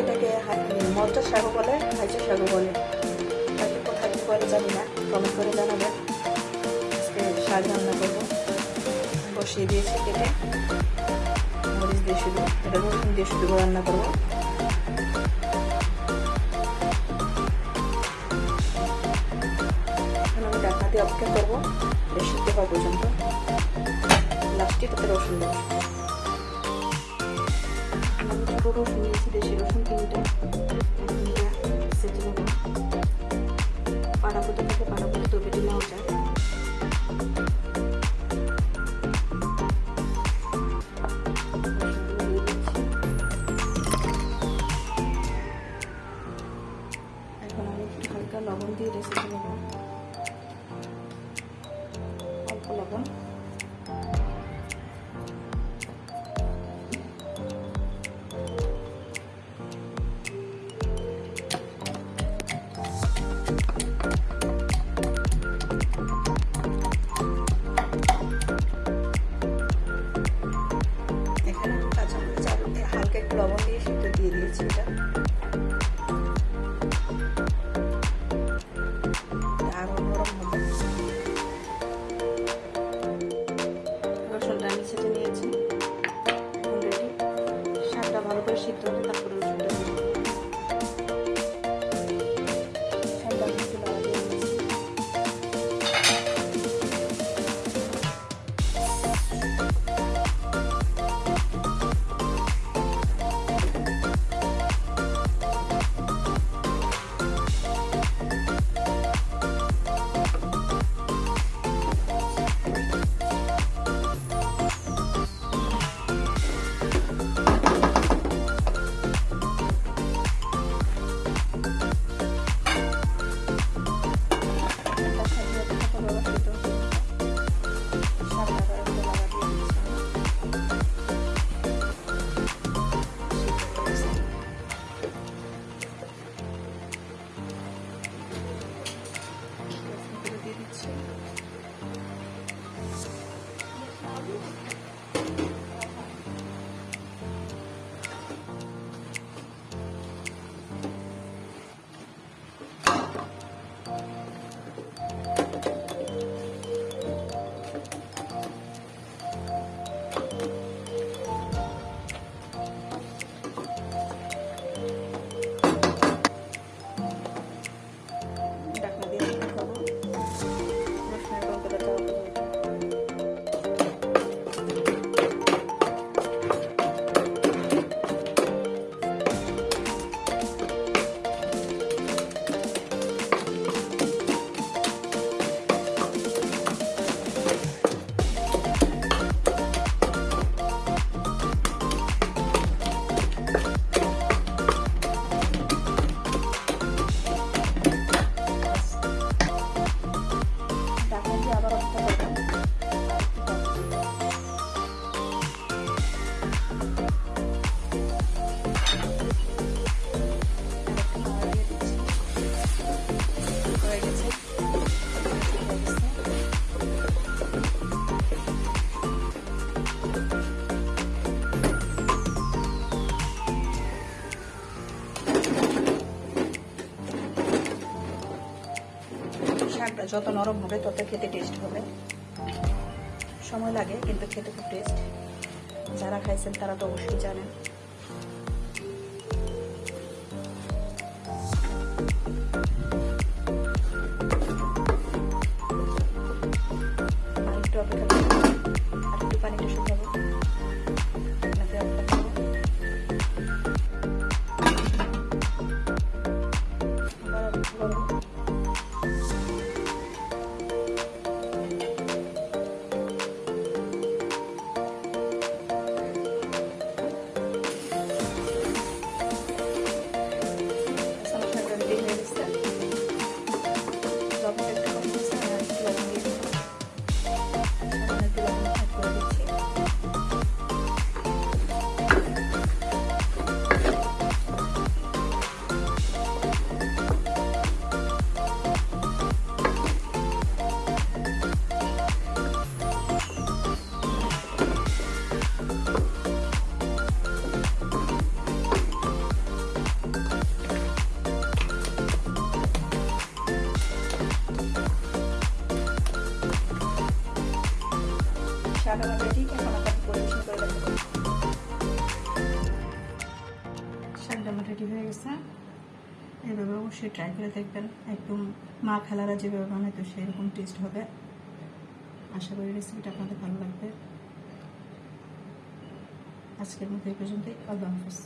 এটাকে মরচা শাক বলে হাইচা শাক বলে। জানি না কমেন্ট করে জানাবেন আজকে শাক রান্না করব। বসিয়ে দিয়েছি কেটে। মরিচ দিয়ে শুধু, এটা রসুন দিয়ে শুধু রান্না করব। আমি ঢাকা দিয়ে অপেক্ষা করব সিদ্ধ হওয়া পর্যন্ত। লাস্টে তাতে রসুন দেবো। রসুন দেশি এখানে লবণ দিয়ে সিদ্ধ দিয়ে দিয়েছি এটা। এখন শাকটা ভালো করে সিদ্ধ হলে তারপরে Thank you. যত নরম হবে, তত খেতে টেস্ট হবে। সময় লাগে, কিন্তু খেতে খুব টেস্ট যারা খাইছেন তারা তো অবশ্যই জানেন। ডাটা বাটাটি হয়ে গেছে। এভাবে অবশ্যই ট্রাই করে দেখবেন। একদম মা খেলারা যেভাবে বানায়, তো সেরকম টেস্ট হবে। আশা করি রেসিপিটা আপনাদের ভালো লাগবে। আজকের মধ্যে এই পর্যন্তই। আল্লাহ হাফিজ।